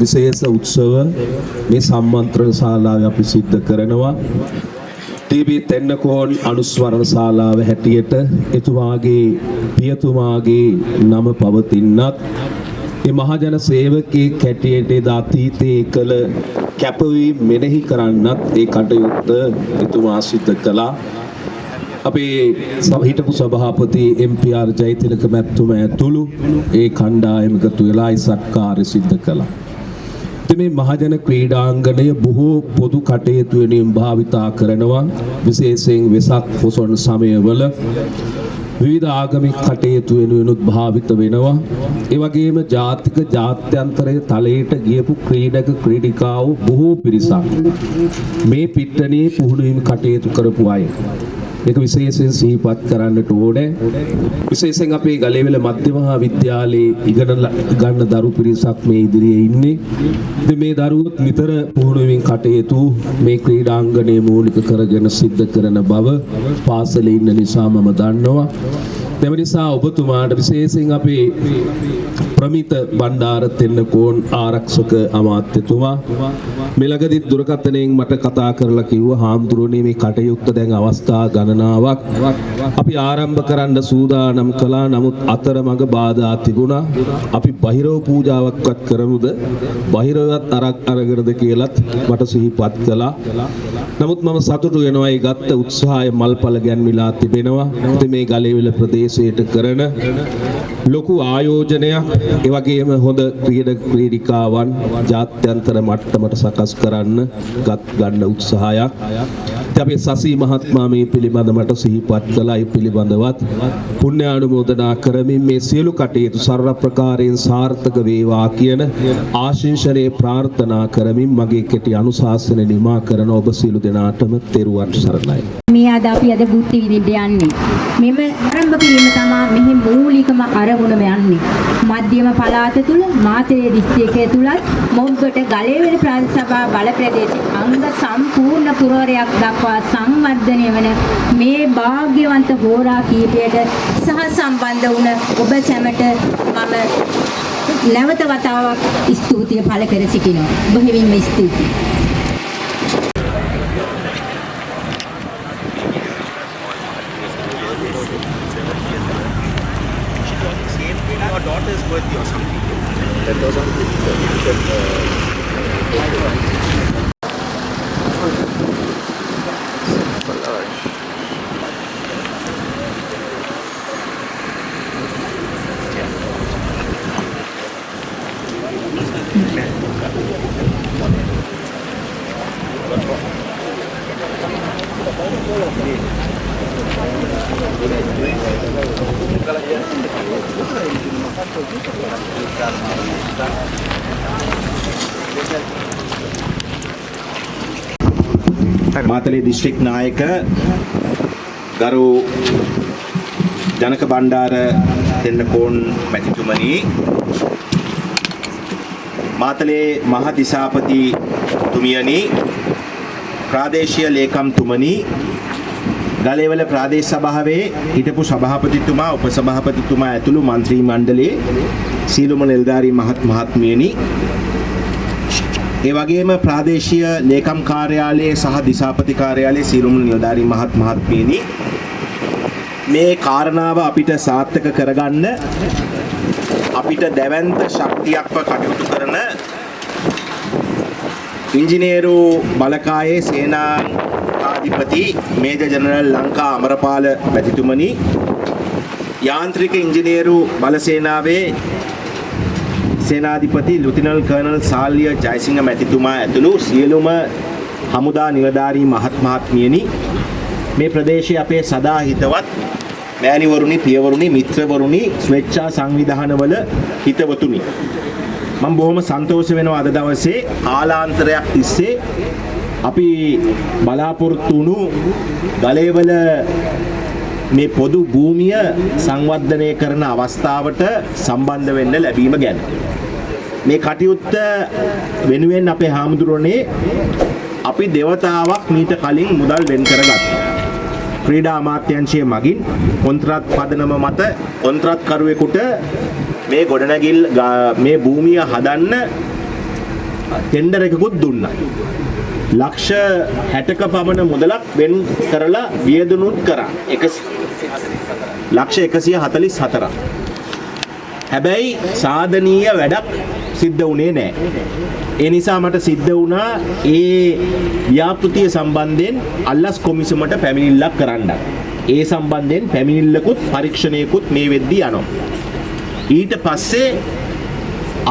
විශේෂ උත්සව මේ සම්මන්ත්‍රණ ශාලාවේ අපි සිද්ධ කරනවා. ටීබී තෙන්නකෝන් අනුස්වරණ ශාලාව හැටියට එතුමාගේ පියතුමාගේ නම පවතින්නත් ඒ මහජන සේවකයෙක් හැටියට එදා අතීතයේ කළ කැපවීම් මෙනෙහි කරන්නත් ඒ කටයුත්ත එතුමා සිද්ධ කළා. අපේ ස- හිටපු සභාපති එම්පර් ජයතිලක මැත්තුම ඇතුළු ඒ කණ්ඩායම එකතු වෙලා ඒ සත්කාරය සිද්ධ කළා. ඉතින් මේ මහජන ක්‍රීඩාංගණය බොහෝ පොදු කටයුතු වෙනුවෙන් භාවිතා කරනවා විශේෂයෙන් වෙසක් පොසොන් සමයවල විවිධ ආගමික කටයුතු වෙනුවෙනුත් භාවිත වෙනවා. ඒ වගේම ජාතික ජාත්‍යන්තරයේ තලයට ගියපු ක්‍රීඩක ක්‍රීඩිකාවෝ බොහෝ පිරිසක් මේ පිට්ටනියේ පුහුණු වීම කටයුතු කරපු අය. ඒක විශේෂයෙන් සිහිපත් කරන්නට ඕනේ. විශේෂයෙන් අපේ ගලේවල මධ්‍ය මහා විද්‍යාලයේ ඉගෙන ල- ගන්න දරු පිරිසක් මේ ඉදිරියේ ඉන්නේ. ඉතින් මේ දරුවොත් නිතර පුහුණු වෙමින් කටයුතු මේ ක්‍රීඩාංගණය මූලික කරගෙන සිද්ධ කරන බව පාසලේ ඉන්න නිසා මම දන්නවා. එම නිසා ඔබතුමාට විශේෂයෙන් අපේ ප්‍රමිත බණ්ඩාර තෙන්නකෝන් ආරක්ෂක අමාත්‍යතුමා මෙලගදිත් දුරකථනයෙන් මට කතා කරලා කිව්වා හාමුදුරනේ මේ කටයුත්ත දැන් අවස්ථා ගණනාවක්. අපි ආරම්භ කරන්න සූදානම් කළා. නමුත් අතරමඟ බාධා තිබුණා. අපි බහිරව පූජාවක්වත් කරමුද? බහිරවත් අරක් අරගෙනද කියලත් මට සිහිපත් කළා. නමුත් මම සතුටු වෙනවා ඒ ගත්ත උත්සාහය මල්පල ගැන්විලා තිබෙනවා. ඉතින් මේ ගලේවිල ප්‍රදේශයට කරන ලොකු ආයෝජනයක්. ඒ වගේම හොඳ ක්‍රීඩක ක්‍රීඩිකාවන් ජාත්‍යන්තර මට්ටමට සකස් කරන්න ගත් ගන්න උත්සාහයක්. ඉතින් අපේ සසී මහත්මයා මේ පිළිබඳ මට සිහිපත් කළා. ඒ පිළිබඳවත් පුණ්‍ය ආනුමෝදනා කරමින් මේ සියලු කටයුතු සර්ව ප්‍රකාරයෙන් සාර්ථක වේවා කියන ආශිංසනයේ ප්‍රාර්ථනා කරමින් මගේ කෙටි අනුශාසන නිමා කරන ඔබ සියලු දෙනාටම තෙරුවන් සරණයි. මේ අද අපි අද බුද්ධ විදින්න යන්නේ. මෙම ආරම්භ කිරීම තමයි මෙහි මූලිකම අරමුණම යන්නේ. මධ්‍යම පළාත තුල මාතලේ දිස්ත්‍රික්කය තුලත් මොග්ගට ගලේවෙල ප්‍රාදේශ සභා බල ප්‍රදේශයේ අංග සම්පූර්ණ පුරවරයක් දක්වා සංවර්ධනය වන මේ වාග්යවන්ත හෝරා කීපයට සහ සම්බන්ධ වුණ ඔබ සැමට මම නැවත වතාවක් ස්තුතිය පළ කර සිටිනවා. බොහොමින්ම ස්තුතියි. මාතලේ දිස්ත්‍රික් නායක ගරු ජනක බණ්ඩාර දෙන්නකෝන් මැතිතුමනි. මාතලේ මහ දිසාපති තුමියනි ප්‍රාදේශීය ලේකම්තුමනි ගලේවල ප්‍රාදේශ සභාවේ හිටපු සභාපතිතුමා උපසභාපතිතුමා ඇතුළු මන්ත්‍රී මණ්ඩලයේ සීලුම නිලධාරී මහත් මහත්මියනි ඒ වගේම ප්‍රාදේශීය ලේකම් කාර්යාලයේ සහ දිසාපති කාර්යාලයේ සියලුම නිලධාරී මහත් මහත්මියනි මේ කාරණාව අපිට සාර්ථක කරගන්න අපිට දැවැන්ත ශක්තියක්ව කටයුතු කරන ඉංජිනේරු බලකායේ සේනාධිපති මේජර් ජනරල් ලංකා අමරපාල මැතිතුමනි යාන්ත්‍රික ඉංජිනේරු බලසේනාවේ සේනාධිපති ලුතිනල් කර්නල් සාල්ලිය ජයසිංහ මැතිතුමා ඇතුළු සියලුම හමුදා නිලධාරී මහත් මහත්මියනි මේ ප්‍රදේශයේ අපේ සදා හිතවත් මෑණිවරුනි පියවරුනි මිත්‍රවරුනි ස්වේච්ඡා සංවිධානවල හිතවතුනි. මම බොහොම සන්තෝෂ වෙනවා අද දවසේ කාලාන්තරයක් තිස්සේ අපි බලාපොරොත්තු වුණු ගලේවල මේ පොදු භූමිය සංවර්ධනය කරන අවස්ථාවට සම්බන්ධ වෙන්න ලැබීම ගැන. මේ කටයුත්ත වෙනුවෙන් අපේ හාමුදුරනේ අපි දෙවතාවක් මීට කලින් මුදල් වෙන් කරගත්තා. ක්‍රීඩා අමාත්‍යංශය මගින් කොන්ත්‍රාත් පදනම මත කොන්ත්‍රාත්කරුවෙකුට මේ ගොඩනැගිල් ගා- මේ භූමිය හදන්න ටෙන්ඩර් එකකුත් දුන්නා. ලක්ෂ 60ක පමණ මුදලක් වෙන් කරලා වියදනුත් කරා. එක ලක්ෂ 144ක්. හැබැයි සාධනීය වැඩක් සිද්ධ වුණේ නැහැ. ඒ නිසා මට සිද්ධ වුණා ඒ ව්‍යාපෘතිය සම්බන්ධයෙන් අල්ලස් කොමිසමට පැමිණිල්ලක් කරන්න. ඒ සම්බන්ධයෙන් පැමිණිල්ලකුත් පරීක්ෂණයකුත් මේ වෙද්දී යනවා. ඊට පස්සේ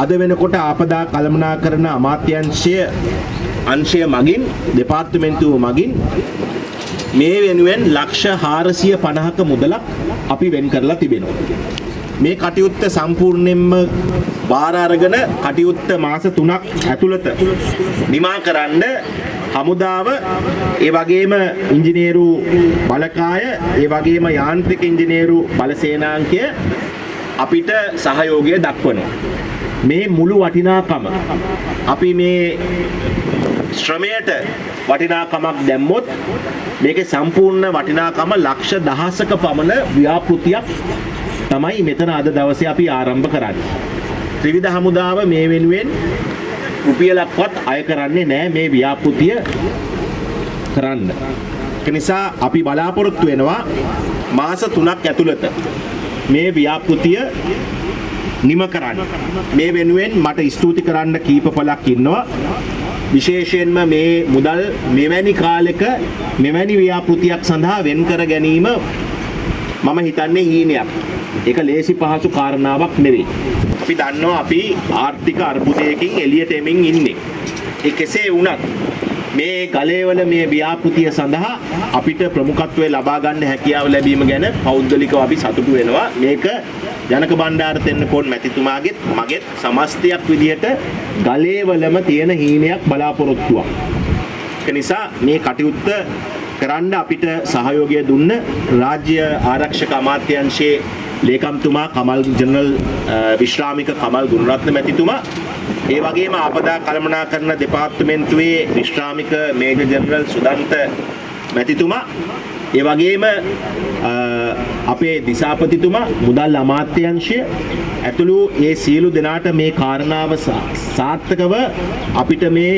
අද වෙනකොට ආපදා කළමනාකරන අමාත්‍යංශය අංශය මගින් දෙපාර්තමේන්තුව මගින් මේ වෙනුවෙන් ලක්ෂ 450ක මුදලක් අපි වෙන් කරලා තිබෙනවා. මේ කටයුත්ත සම්පූර්ණයෙන්ම බාර අරගෙන කටයුත්ත මාස 3ක් ඇතුළත නිමා කරන්න හමුදාව ඒ වගේම ඉංජිනේරු බලකාය ඒ වගේම යාන්ත්‍රික ඉංජිනේරු බලසේනාංකය අපිට සහයෝගය දක්වනවා. මේ මුළු වටිනාකම අපි මේ ශ්‍රමයට වටිනාකමක් දැම්මොත් මේකේ සම්පූර්ණ වටිනාකම ලක්ෂ දහසක පමණ ව්‍යාපෘතියක් තමයි මෙතන අද දවසේ අපි ආරම්භ කරන්නේ. ත්‍රිවිධ හමුදාව මේ වෙනුවෙන් රුපියලක්වත් අය කරන්නේ නැහැ මේ ව්‍යාපෘතිය කරන්න. ඒ නිසා අපි බලාපොරොත්තු වෙනවා මාස 3ක් ඇතුළත මේ ව්‍යාපෘතිය නිම කරන්න. මේ වෙනුවෙන් මට ස්තුති කරන්න කීප පළක් ඉන්නවා. විශේෂයෙන්ම මේ මුදල් මෙවැනි කාලෙක මෙවැනි ව්‍යාපෘතියක් සඳහා වෙන් කර ගැනීම මම හිතන්නේ හීනයක්. ඒක ලේසි පහසු කාරණාවක් නෙවෙයි. අපි දන්නවා අපි ආර්ථික අර්බුදයකින් එළියට එමින් ඉන්නේ. ඒ කෙසේ වුණත් මේ ගලේවල මේ ව්‍යාපෘතිය සඳහා අපිට ප්‍රමුඛත්වය ලබා ගන්න හැකියාව ලැබීම ගැන පෞද්ගලිකව අපි සතුටු වෙනවා. මේක ජනක බණ්ඩාර තෙන්නකෝන් මැතිතුමාගෙත් මගෙත් සමස්තයක් විදිහට ගලේවලම තියෙන හීනයක් බලාපොරොත්තුවක්. ඒක නිසා මේ කටයුත්ත කරන්න අපිට සහයෝගය දුන්න රාජ්‍ය ආරක්ෂක අමාත්‍යංශයේ ලේකම්තුමා කමල් ජනරල් අ, විශ්‍රාමික කමල් ගුණරත්න මැතිතුමා. ඒ වගේම ආපදා කළමනාකරණ දෙපාර්තමේන්තුවේ විශ්‍රාමික මේජර් ජනරල් සුදන්ත මැතිතුමා. ඒ වගේම අ, අපේ දිසාපතිතුමා මුදල් අමාත්‍යංශය. ඇතුළු ඒ සියලු දෙනාට මේ කාරණාව සා- සාර්ථකව අපිට මේ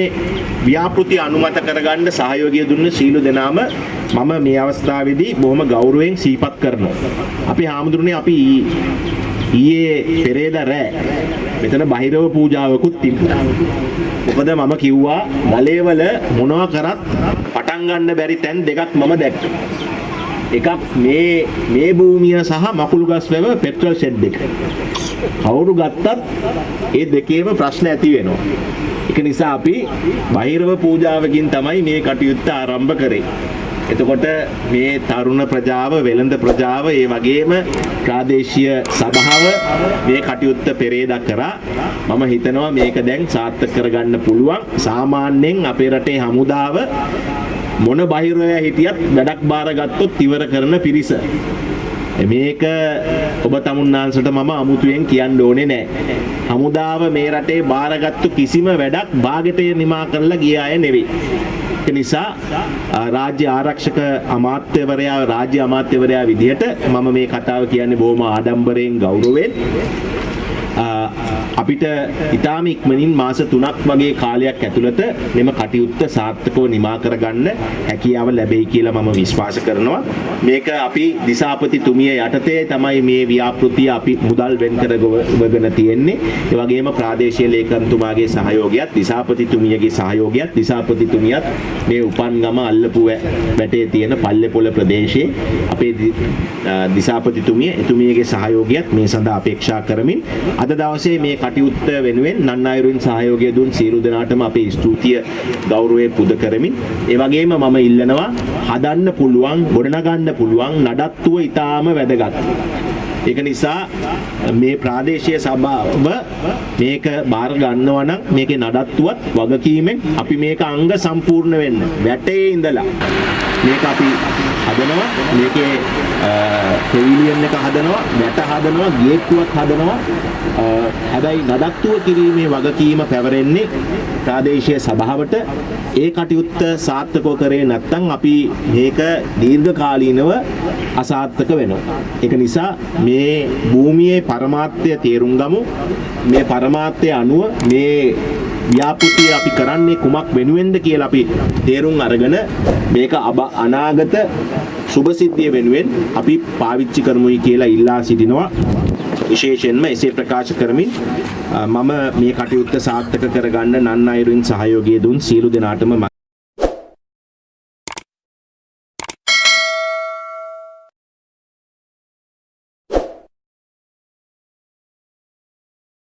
ව්‍යාපෘති අනුමත කරගන්න සහයෝගය දුන්න සීලු දෙනාම මම මේ අවස්ථාවේදී බොහොම ගෞරවයෙන් සිහිපත් කරනවා. අපි හාමුදුරනේ අපි ඊ- ඊයේ පෙරේදා රෑ මෙතන බහිරව පූජාවකුත් තිබුණා. මොකද මම කිව්වා ගලේවල මොනවා කරත් පටන් ගන්න බැරි තැන් දෙකක් මම දැක්කා. එකක් මේ මේ භූමිය සහ මකුළුගස් වැව පෙට්‍රල් ෂෙඩ් එක. කවුරු ගත්තත් ඒ දෙකේම ප්‍රශ්න ඇති වෙනවා. ඒක නිසා අපි බහිරව පූජාවකින් තමයි මේ කටයුත්ත ආරම්භ කරේ. එතකොට මේ තරුණ ප්‍රජාව වෙළඳ ප්‍රජාව ඒ වගේම ප්‍රාදේශීය සභාව මේ කටයුත්ත පෙරේදා කරා මම හිතනවා මේක දැන් සාර්ථක කරගන්න පුළුවන් සාමාන්‍යයෙන් අපේ රටේ හමුදාව මොන බහිරවය හිටියත් වැඩක් බාරගත්තොත් ඉවර කරන පිරිස මේක ඔබ තමුන්නාන්සට මම අමුතුවෙන් කියන්න ඕනේ නෑ. හමුදාව මේ රටේ බාරගත්තු කිසිම වැඩක් භාගට නිමා කරලා ගිය අය නෙවෙයි. ඒක නිසා ආ, රාජ්‍ය ආරක්ෂක අමාත්‍යවරයා රාජ්‍ය අමාත්‍යවරයා විදිහට මම මේ කතාව කියන්නේ බොහොම ආඩම්බරයෙන් ගෞරවයෙන්. ආ, අපිට ඉතාම ඉක්මනින් මාස 3ක් වගේ කාලයක් ඇතුළත මෙම කටයුත්ත සාර්ථකව නිමා කරගන්න හැකියාව ලැබෙයි කියලා මම විශ්වාස කරනවා. මේක අපි දිසාපතිතුමිය යටතේ තමයි මේ ව්‍යාපෘතිය අපි මුදල් වෙන් කරගෙන තියෙන්නේ. ඒ වගේම ප්‍රාදේශීය ලේකම්තුමාගේ සහයෝගයත් දිසාපතිතුමියගේ සහයෝගයත් දිසාපතිතුමියත් මේ උපන්ගම අල්ලපු වැ- වැටේ තියෙන පල්ලෙපොළ ප්‍රදේශයේ අපේ දි- අ, දිසාපතිතුමිය එතුමියගේ සහයෝගයත් මේ සඳහා අපේක්ෂා කරමින් අද දවසේ මේ කටයුත්ත වෙනුවෙන් නන්නයිරුවෙන් සහයෝගය දුන් සියලු දෙනාටම අපේ ස්තුතිය ගෞරවය පුද කරමින් ඒ වගේම මම ඉල්ලනවා හදන්න පුළුවන් ගොඩනගන්න පුළුවන් නඩත්තුව ඊටාම වැදගත්. ඒක නිසා මේ ප්‍රාදේශීය සභාව මේක බාර ගන්නවා නම් මේකේ නඩත්තුවත් වගකීමෙන් අපි මේක අංග සම්පූර්ණ වෙන්න වැටේ ඉඳලා මේක අපි හදනවා මේකේ පෙවිලියන් එක හදනවා වැට හදනවා ගේට්ටුවක් හදනවා අ, හැබැයි නඩත්තුව කිරීමේ වගකීම පැවරෙන්නේ ප්‍රාදේශීය සභාවට ඒ කටයුත්ත සාර්ථකව කරේ නැත්නම් අපි මේක දීර්ඝකාලීනව අසාර්ථක වෙනවා. ඒක නිසා මේ භූමියේ පරමාර්ථය තේරුම් ගමු. මේ පරමාර්ථය අනුව මේ ව්‍යාපෘතිය අපි කරන්නේ කුමක් වෙනුවෙන්ද කියලා අපි තේරුම් අරගෙන මේක අබ අනාගත සුභසිද්ධිය වෙනුවෙන් අපි පාවිච්චි කරමුයි කියලා ඉල්ලා සිටිනවා විශේෂයෙන්ම එසේ ප්‍රකාශ කරමින් අ, මම මේ කටයුත්ත සාර්ථක කරගන්න නන් අයුරින් සහයෝගය දුන් සියලු දෙනාටම